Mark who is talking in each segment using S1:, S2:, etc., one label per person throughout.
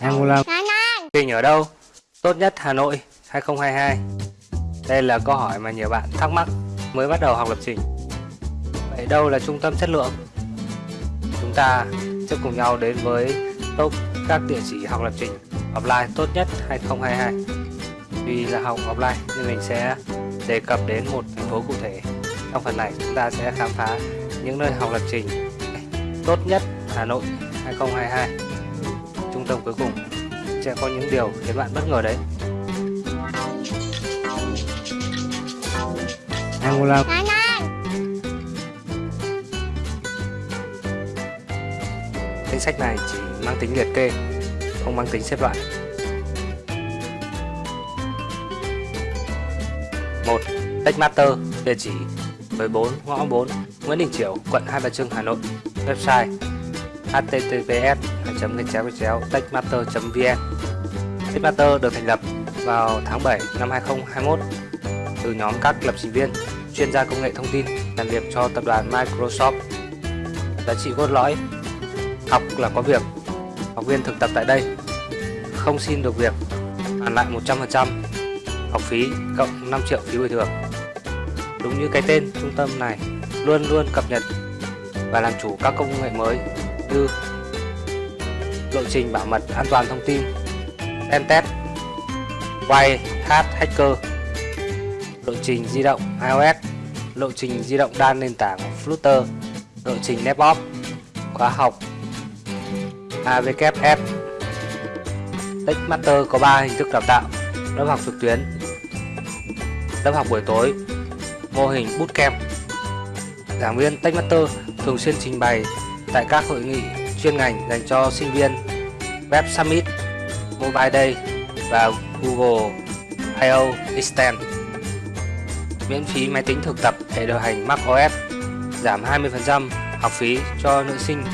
S1: Angola Trình ở đâu? Tốt nhất Hà Nội 2022 Đây là câu hỏi mà nhiều bạn thắc mắc mới bắt đầu học lập trình. Vậy đâu là trung tâm chất lượng? Chúng ta sẽ cùng nhau đến với top các địa chỉ học lập trình offline tốt nhất 2022 Vì là học offline nên mình sẽ đề cập đến một thành phố cụ thể. Trong phần này chúng ta sẽ khám phá những nơi học lập trình tốt nhất Hà Nội 2022 Trung tâm cuối cùng sẽ có những điều khiến bạn bất ngờ đấy Angola Danh sách này chỉ mang tính liệt kê, không mang tính xếp loại. 1. Techmaster, địa chỉ 14 ngõ 4 Nguyễn Đình Chiểu, quận Hai Bà Trưng, Hà Nội. Website https techmaster vn Techmaster được thành lập vào tháng 7 năm 2021 từ nhóm các lập trình viên, chuyên gia công nghệ thông tin làm việc cho tập đoàn Microsoft. Giá trị cốt lõi, Học là có việc, Học viên thực tập tại đây, Không xin được việc, Hoàn lại 100% Học phí cộng 5 triệu phí bồi thường Đúng như cái tên trung tâm này, Luôn luôn cập nhật và làm chủ các công nghệ mới Như Lộ trình bảo mật an toàn thông tin Pentest White Hat Hacker, Lộ trình di động iOS, Lộ trình di động đa nền tảng Flutter, Lộ trình DevOps Khóa học AWS. Techmaster có 3 hình thức đào tạo, lớp học trực tuyến, lớp học buổi tối, mô hình bootcamp giảng viên Techmaster thường xuyên trình bày tại các hội nghị chuyên ngành dành cho sinh viên, Web Summit, Mobile Day và Google I.O. Extend miễn phí máy tính thực tập hệ điều hành macOS giảm 20% học phí cho nữ sinh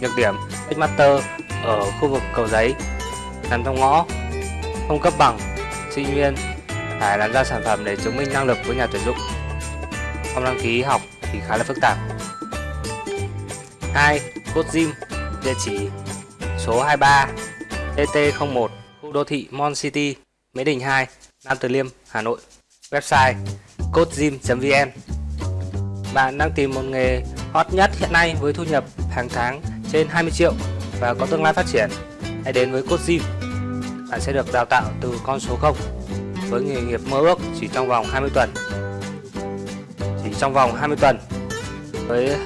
S1: Nhược điểm Xmaster ở khu vực cầu giấy, nằm trong ngõ, không cấp bằng, sinh viên phải làm ra sản phẩm để chứng minh năng lực với nhà tuyển dụng không đăng ký học thì khá là phức tạp 2. Code Gym địa chỉ số 23 TT01 khu đô thị Mon City Mỹ Đình 2 Nam Từ Liêm Hà Nội website codegym.vn bạn đang tìm một nghề hot nhất hiện nay với thu nhập hàng tháng trên 20 triệu và có tương lai phát triển, hãy đến với Code Gym. Bạn sẽ được đào tạo từ con số 0 với nghề nghiệp mơ ước chỉ trong vòng 20 tuần. Trong vòng 20 tuần với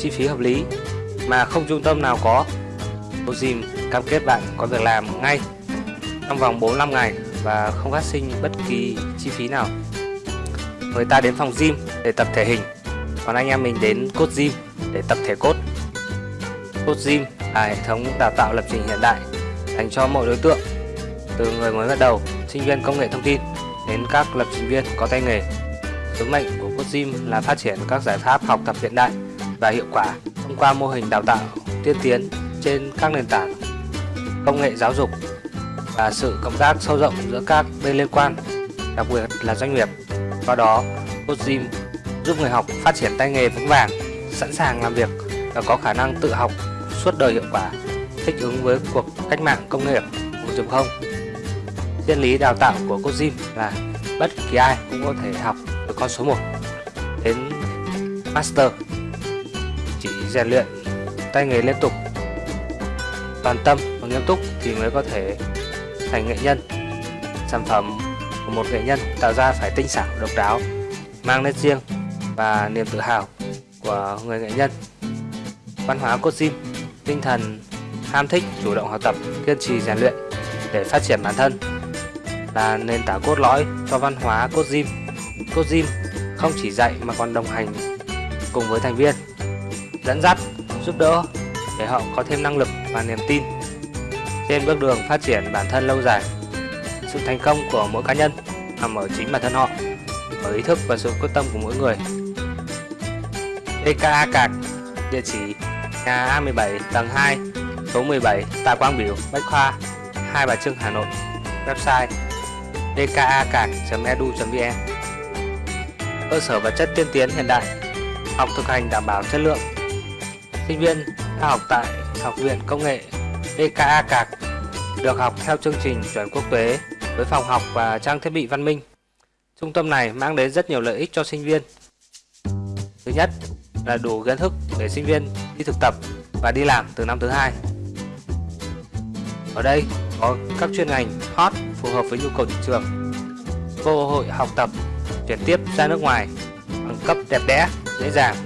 S1: chi phí hợp lý mà không trung tâm nào có. Code Gym cam kết bạn có việc làm ngay trong vòng 45 ngày và không phát sinh bất kỳ chi phí nào. Người ta đến phòng gym để tập thể hình, còn anh em mình đến cốt Gym để tập thể cốt. cốt Gym là hệ thống đào tạo lập trình hiện đại dành cho mọi đối tượng, từ người mới bắt đầu, sinh viên công nghệ thông tin đến các lập trình viên có tay nghề. Sứ mệnh của Cosim là phát triển các giải pháp học tập hiện đại và hiệu quả thông qua mô hình đào tạo tiên tiến trên các nền tảng công nghệ giáo dục và sự cộng tác sâu rộng giữa các bên liên quan, đặc biệt là doanh nghiệp. Qua đó, Cosim giúp người học phát triển tay nghề vững vàng, sẵn sàng làm việc và có khả năng tự học suốt đời hiệu quả, thích ứng với cuộc cách mạng công nghiệp 4.0. Triết lý đào tạo của Cosim là bất kỳ ai cũng có thể học con số 1 đến Master, chỉ rèn luyện tay nghề liên tục, toàn tâm và nghiêm túc thì mới có thể thành nghệ nhân. Sản phẩm của một nghệ nhân tạo ra phải tinh xảo, độc đáo, mang nét riêng và niềm tự hào của người nghệ nhân. Văn hóa cốt Gym, tinh thần ham thích, chủ động học tập, kiên trì rèn luyện để phát triển bản thân là nền tảng cốt lõi cho văn hóa Code Coach Jim không chỉ dạy mà còn đồng hành cùng với thành viên, dẫn dắt, giúp đỡ để họ có thêm năng lực và niềm tin trên bước đường phát triển bản thân lâu dài. Sự thành công của mỗi cá nhân nằm ở chính bản thân họ, ở ý thức và sự quyết tâm của mỗi người. DKA Cạc, địa chỉ nhà A17 tầng 2, số 17, Tạ Quang Biểu, Bách Khoa, Hai Bà Trưng, Hà Nội. Website dkacạc.edu.vn Cơ sở vật chất tiên tiến hiện đại, học thực hành đảm bảo chất lượng. Sinh viên theo học tại Học viện Công nghệ BKA Cạc được học theo chương trình chuẩn quốc tế với phòng học và trang thiết bị văn minh. Trung tâm này mang đến rất nhiều lợi ích cho sinh viên. Thứ nhất là đủ kiến thức để sinh viên đi thực tập và đi làm từ năm thứ hai. Ở đây có các chuyên ngành hot phù hợp với nhu cầu thị trường, cơ hội học tập, chuyển tiếp ra nước ngoài, bằng cấp đẹp đẽ, dễ dàng.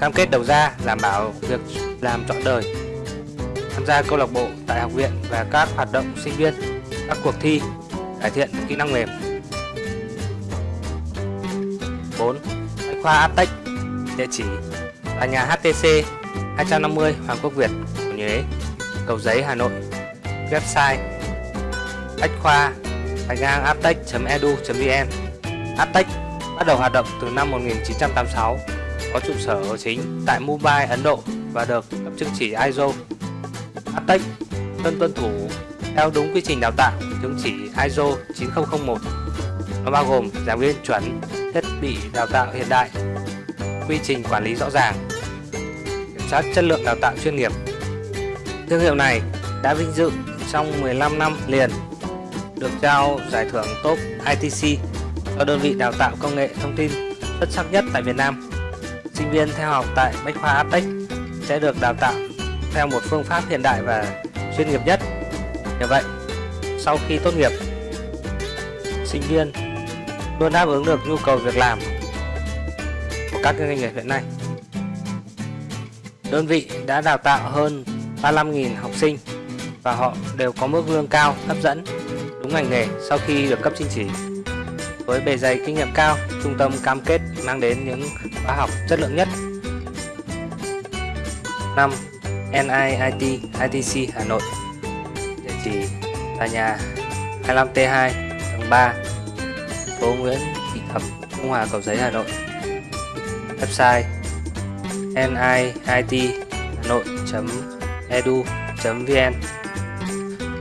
S1: Cam kết đầu ra đảm bảo việc làm trọn đời. Tham gia câu lạc bộ tại học viện và các hoạt động sinh viên, các cuộc thi, cải thiện kỹ năng mềm. 4. Bách khoa Aptech Địa chỉ là nhà HTC 250 Hoàng Quốc Việt, Nhuế, Cầu Giấy, Hà Nội Website Bách khoa gạch ngang aptech.edu.vn Attech bắt đầu hoạt động từ năm 1986 có trụ sở chính tại Mumbai, Ấn Độ và được cấp chứng chỉ ISO. Attech luôn tuân thủ theo đúng quy trình đào tạo chứng chỉ ISO 9001. Nó bao gồm giảng viên chuẩn, thiết bị đào tạo hiện đại, quy trình quản lý rõ ràng, kiểm soát chất lượng đào tạo chuyên nghiệp. Thương hiệu này đã vinh dự trong 15 năm liền được trao giải thưởng top ITC cho đơn vị đào tạo công nghệ thông tin xuất sắc nhất tại Việt Nam. Sinh viên theo học tại Bách khoa Aptech sẽ được đào tạo theo một phương pháp hiện đại và chuyên nghiệp nhất. Như vậy, sau khi tốt nghiệp, sinh viên luôn đáp ứng được nhu cầu việc làm của các doanh nghiệp hiện nay. Đơn vị đã đào tạo hơn 35.000 học sinh và họ đều có mức lương cao, hấp dẫn, đúng ngành nghề sau khi được cấp chứng chỉ. Với bề dày kinh nghiệm cao, trung tâm cam kết mang đến những khóa học chất lượng nhất. 5. NIIT ITC Hà Nội Địa chỉ là nhà 25T2 tầng 3 phố Nguyễn Thị Thập, Trung Hòa, Cầu Giấy, Hà Nội Website niithanoi.edu.vn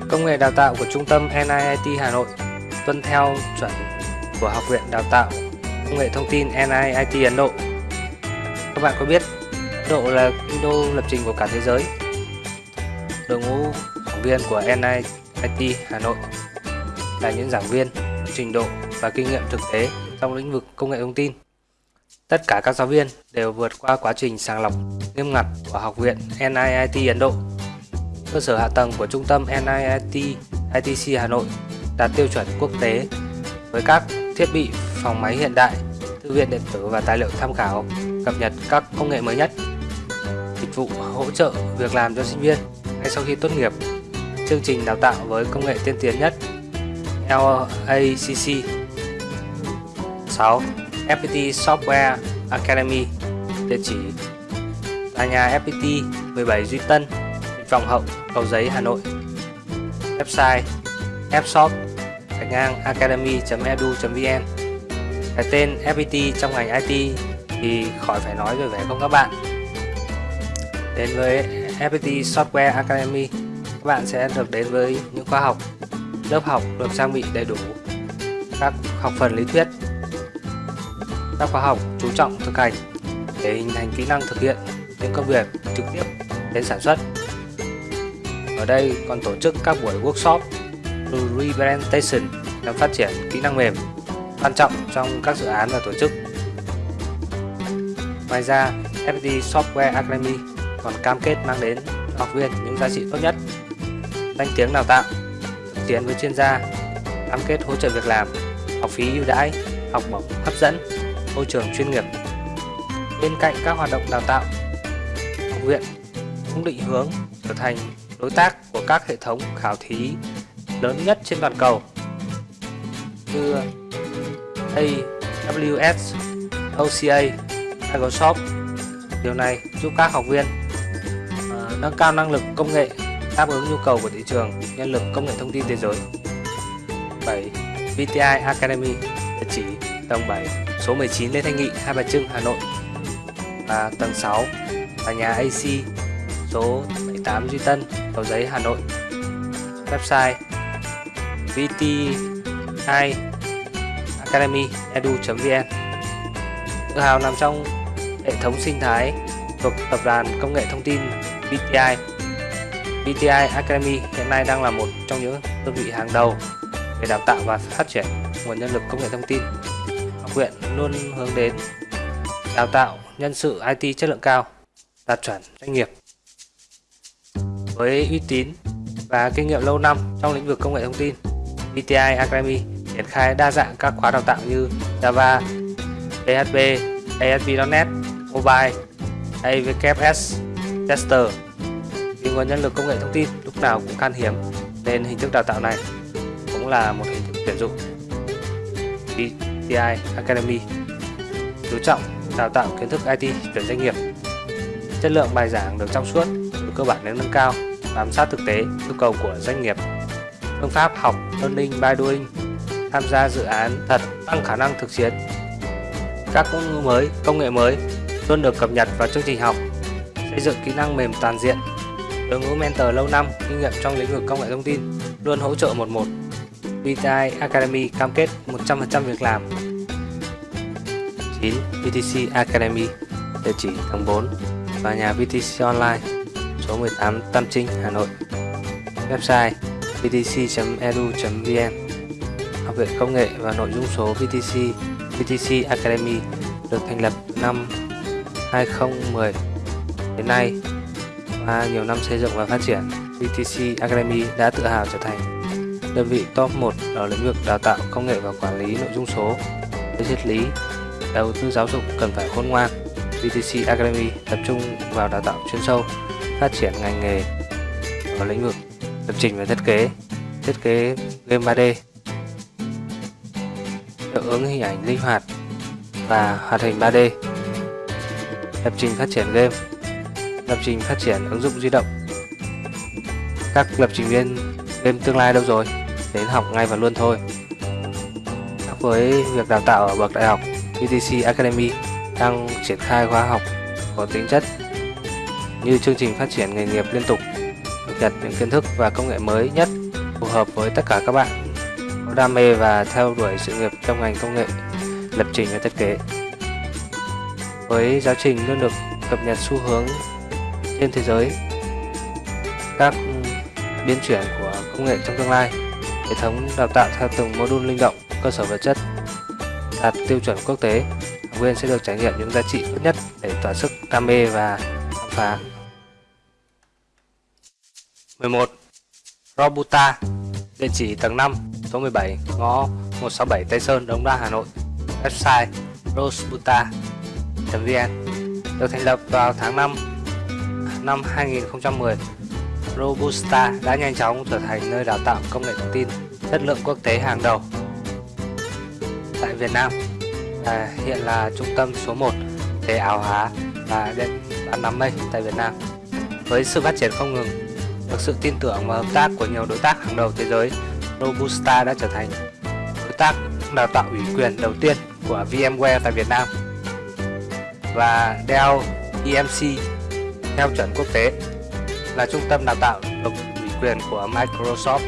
S1: Công nghệ đào tạo của Trung tâm NIIT Hà Nội tuân theo chuẩn của Học viện Đào tạo Công nghệ Thông tin NIIT Ấn Độ. Các bạn có biết Ấn Độ là kinh đô lập trình của cả thế giới. Đội ngũ giảng viên của NIIT Hà Nội là những giảng viên trình độ và kinh nghiệm thực tế trong lĩnh vực công nghệ thông tin. Tất cả các giáo viên đều vượt qua quá trình sàng lọc nghiêm ngặt của Học viện NIIT Ấn Độ cơ sở hạ tầng của trung tâm NIIT ITC Hà Nội đạt tiêu chuẩn quốc tế với các thiết bị phòng máy hiện đại, thư viện điện tử và tài liệu tham khảo, cập nhật các công nghệ mới nhất, dịch vụ hỗ trợ việc làm cho sinh viên ngay sau khi tốt nghiệp, chương trình đào tạo với công nghệ tiên tiến nhất LACC 6. FPT Software Academy Địa chỉ tòa nhà FPT 17 Duy Tân Vọng Hậu, Cầu Giấy, Hà Nội Website fshop gạch ngang academy.edu.vn Cái tên FPT trong ngành IT thì khỏi phải nói rồi phải không các bạn? Đến với FPT Software Academy, các bạn sẽ được đến với những khóa học, lớp học được trang bị đầy đủ các học phần lý thuyết, các khóa học chú trọng thực hành để hình thành kỹ năng thực hiện những công việc trực tiếp đến sản xuất. Ở đây còn tổ chức các buổi workshop representation nhằm phát triển kỹ năng mềm quan trọng trong các dự án và tổ chức. Ngoài ra, FPT Software Academy còn cam kết mang đến học viên những giá trị tốt nhất, danh tiếng đào tạo, tiến với chuyên gia, cam kết hỗ trợ việc làm, học phí ưu đãi, học bổng hấp dẫn, môi trường chuyên nghiệp. Bên cạnh các hoạt động đào tạo, học viện cũng định hướng trở thành đối tác của các hệ thống khảo thí lớn nhất trên toàn cầu như AWS, OCA, Microsoft. Điều này giúp các học viên uh, nâng cao năng lực công nghệ đáp ứng nhu cầu của thị trường nhân lực công nghệ thông tin thế giới. 7. VTI Academy địa chỉ tầng 7 số 19 Lê Thanh Nghị Hai Bà Trưng Hà Nội và tầng 6 là nhà AC số 78 Duy Tân Cầu Giấy, Hà Nội Website 2 academy edu.vn Tự hào nằm trong hệ thống sinh thái thuộc tập đoàn công nghệ thông tin BTI. BTI Academy hiện nay đang là một trong những đơn vị hàng đầu về đào tạo và phát triển nguồn nhân lực công nghệ thông tin. Học viện luôn hướng đến đào tạo nhân sự IT chất lượng cao, đạt chuẩn doanh nghiệp. Với uy tín và kinh nghiệm lâu năm trong lĩnh vực công nghệ thông tin, BTI Academy triển khai đa dạng các khóa đào tạo như Java, PHP, ASP.NET, Mobile, AWS, Tester. Vì nguồn nhân lực công nghệ thông tin lúc nào cũng khan hiếm nên hình thức đào tạo này cũng là một hình thức tuyển dụng. BTI Academy chú trọng đào tạo kiến thức IT tuyển doanh nghiệp. Chất lượng bài giảng được trong suốt, từ cơ bản đến nâng cao, bám sát thực tế yêu cầu của doanh nghiệp. Phương pháp học learning by doing, tham gia dự án thật tăng khả năng thực chiến. Các ngôn ngữ mới, công nghệ mới luôn được cập nhật vào chương trình học, xây dựng kỹ năng mềm toàn diện. Đội ngũ mentor lâu năm, kinh nghiệm trong lĩnh vực công nghệ thông tin luôn hỗ trợ một một. VTI Academy cam kết 100% việc làm 9 VTC Academy địa chỉ tầng 4 tòa nhà VTC Online số 18 Tam Trinh Hà Nội website vtc.edu.vn Học viện Công nghệ và Nội dung số VTC VTC Academy được thành lập năm 2010 đến nay qua nhiều năm xây dựng và phát triển VTC Academy đã tự hào trở thành đơn vị top 1 ở lĩnh vực đào tạo công nghệ và quản lý nội dung số với triết lý đầu tư giáo dục cần phải khôn ngoan. VTC Academy tập trung vào đào tạo chuyên sâu, phát triển ngành nghề ở lĩnh vực lập trình và thiết kế, thiết kế game 3D, hiệu ứng hình ảnh linh hoạt và hoạt hình 3D, lập trình phát triển game, lập trình phát triển ứng dụng di động. Các lập trình viên game tương lai đâu rồi? Đến học ngay và luôn thôi. Khác với việc đào tạo ở bậc đại học UTC Academy đang triển khai khóa học có tính chất như chương trình phát triển nghề nghiệp liên tục, cập nhật những kiến thức và công nghệ mới nhất phù hợp với tất cả các bạn đam mê và theo đuổi sự nghiệp trong ngành công nghệ lập trình và thiết kế. Với giáo trình luôn được cập nhật xu hướng trên thế giới, các biến chuyển của công nghệ trong tương lai, hệ thống đào tạo theo từng mô đun linh động, cơ sở vật chất đạt tiêu chuẩn quốc tế, học viên sẽ được trải nghiệm những giá trị tốt nhất để tỏa sức đam mê và khám phá. 11. Robuta Địa chỉ tầng 5, số 17, ngõ 167 Tây Sơn, Đống Đa, Hà Nội. Website robusta.vn Được thành lập vào tháng 5 năm 2010 Robusta đã nhanh chóng trở thành nơi đào tạo công nghệ thông tin chất lượng quốc tế hàng đầu tại Việt Nam. À, hiện là trung tâm số 1 về ảo hóa và điện bán đám mây tại Việt Nam. Với sự phát triển không ngừng, được sự tin tưởng và hợp tác của nhiều đối tác hàng đầu thế giới, Robusta đã trở thành đối tác đào tạo ủy quyền đầu tiên của VMware tại Việt Nam và Dell EMC theo chuẩn quốc tế là trung tâm đào tạo độc ủy quyền của Microsoft.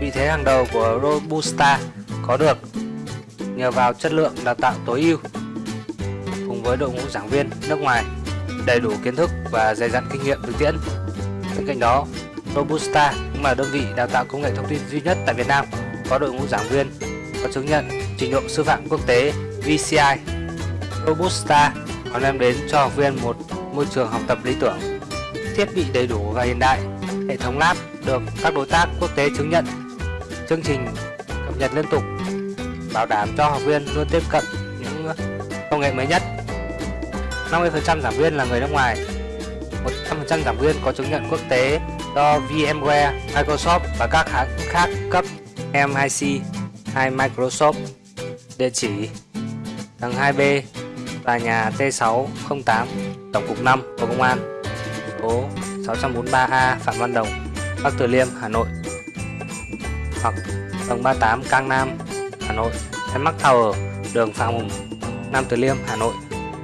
S1: Vị thế hàng đầu của Robusta có được nhờ vào chất lượng đào tạo tối ưu cùng với đội ngũ giảng viên nước ngoài đầy đủ kiến thức và dày dặn kinh nghiệm thực tiễn. Bên cạnh đó, Robusta cũng là đơn vị đào tạo công nghệ thông tin duy nhất tại Việt Nam có đội ngũ giảng viên có chứng nhận trình độ sư phạm quốc tế VCI. Robusta còn đem đến cho học viên một môi trường học tập lý tưởng, thiết bị đầy đủ và hiện đại, hệ thống lab được các đối tác quốc tế chứng nhận, chương trình cập nhật liên tục bảo đảm cho học viên luôn tiếp cận những công nghệ mới nhất. 50% giảng viên là người nước ngoài, 100% giảng viên có chứng nhận quốc tế do VMware, Microsoft và các hãng khác cấp MIC hay Microsoft. Địa chỉ tầng 2B, tòa nhà T608, Tổng cục 5, Bộ Công an, phố 643A Phạm Văn Đồng, Bắc Từ Liêm, Hà Nội. Hoặc tầng 38 Cang Nam, Hà Nội. Mắc Tower, đường Phạm Hùng, Nam Từ Liêm, Hà Nội.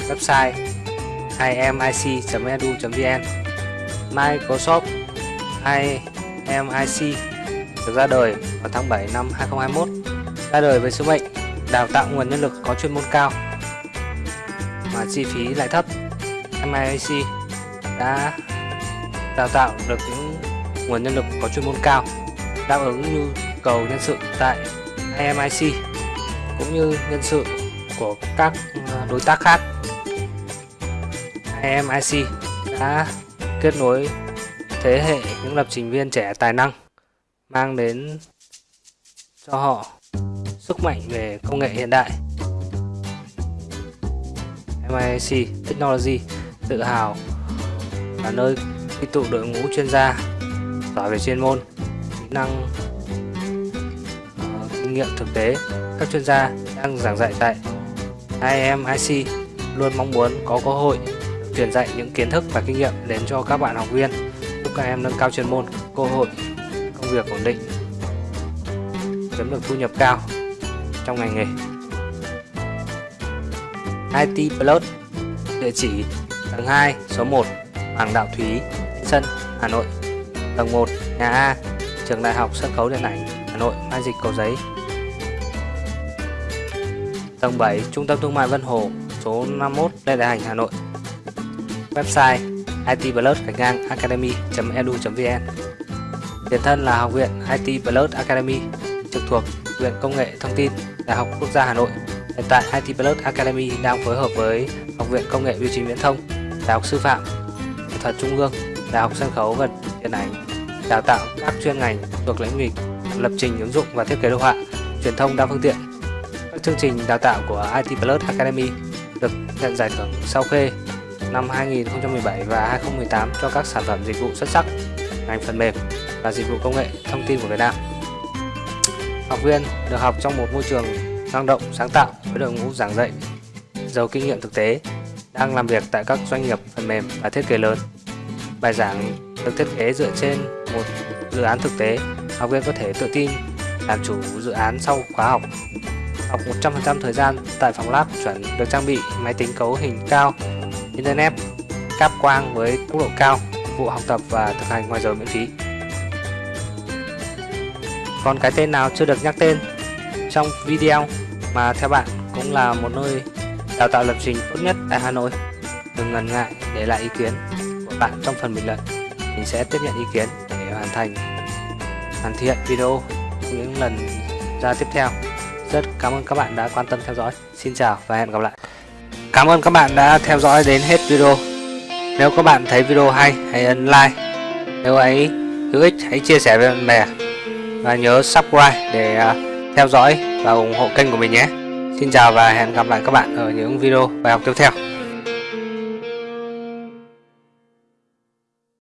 S1: Website imic.edu.vn Microsoft IMIC được ra đời vào tháng 7 năm 2021 ra đời với sứ mệnh đào tạo nguồn nhân lực có chuyên môn cao mà chi phí lại thấp. MIAC đã đào tạo được những nguồn nhân lực có chuyên môn cao, đáp ứng nhu cầu nhân sự tại IMIC cũng như nhân sự của các à, đối tác khác. IMIC đã kết nối thế hệ những lập trình viên trẻ tài năng mang đến cho họ sức mạnh về công nghệ hiện đại. MIC Technology tự hào là nơi quy tụ đội ngũ chuyên gia giỏi về chuyên môn, kỹ năng, uh, kinh nghiệm thực tế. Các chuyên gia đang giảng dạy tại IMIC luôn mong muốn có cơ hội truyền dạy những kiến thức và kinh nghiệm đến cho các bạn học viên, các em nâng cao chuyên môn, cơ hội công việc ổn định, kiếm được thu nhập cao trong ngành nghề. IT Plus Địa chỉ tầng 2 số 1 Hoàng Đạo Thúy Sân Hà Nội. Tầng 1 Nhà A Trường Đại học Sân khấu Điện ảnh Hà Nội Mai Dịch Cầu Giấy. Tầng 7 Trung tâm Thương mại Vân Hồ số 51 Lê Đại Hành Hà Nội. Website itplus ngang academy.edu.vn Tiền thân là Học viện IT Plus Academy trực thuộc Viện Công nghệ Thông tin Đại học Quốc gia Hà Nội Hiện tại IT Plus Academy đang phối hợp với Học viện Công nghệ Biểu chính Viễn thông, Đại học Sư phạm, Nghệ thuật Trung ương, Đại học Sân khấu và Điện ảnh đào tạo các chuyên ngành thuộc lĩnh vực lập trình ứng dụng và thiết kế đồ họa, truyền thông đa phương tiện. Các chương trình đào tạo của IT Plus Academy được nhận giải thưởng sau khê năm 2017 và 2018 cho các sản phẩm dịch vụ xuất sắc ngành phần mềm và dịch vụ công nghệ thông tin của Việt Nam. Học viên được học trong một môi trường năng động, sáng tạo với đội ngũ giảng dạy giàu kinh nghiệm thực tế đang làm việc tại các doanh nghiệp phần mềm và thiết kế lớn. Bài giảng được thiết kế dựa trên một dự án thực tế, học viên có thể tự tin làm chủ dự án sau khóa học. Học 100% thời gian tại phòng lab chuẩn được trang bị máy tính cấu hình cao, internet, cáp quang với tốc độ cao, vụ học tập và thực hành ngoài giờ miễn phí. Còn cái tên nào chưa được nhắc tên trong video mà theo bạn cũng là một nơi đào tạo lập trình tốt nhất tại Hà Nội đừng ngần ngại để lại ý kiến của bạn trong phần bình luận. Mình sẽ tiếp nhận ý kiến để hoàn thành hoàn thiện video những lần ra tiếp theo. Rất cảm ơn các bạn đã quan tâm theo dõi. Xin chào và hẹn gặp lại cảm ơn các bạn đã theo dõi đến hết video. Nếu các bạn thấy video hay, hãy ấn like. Nếu ấy hữu ích, hãy chia sẻ với bạn bè. Và nhớ subscribe để à, theo dõi và ủng hộ kênh của mình nhé. Xin chào và hẹn gặp lại các bạn ở những video bài học tiếp theo.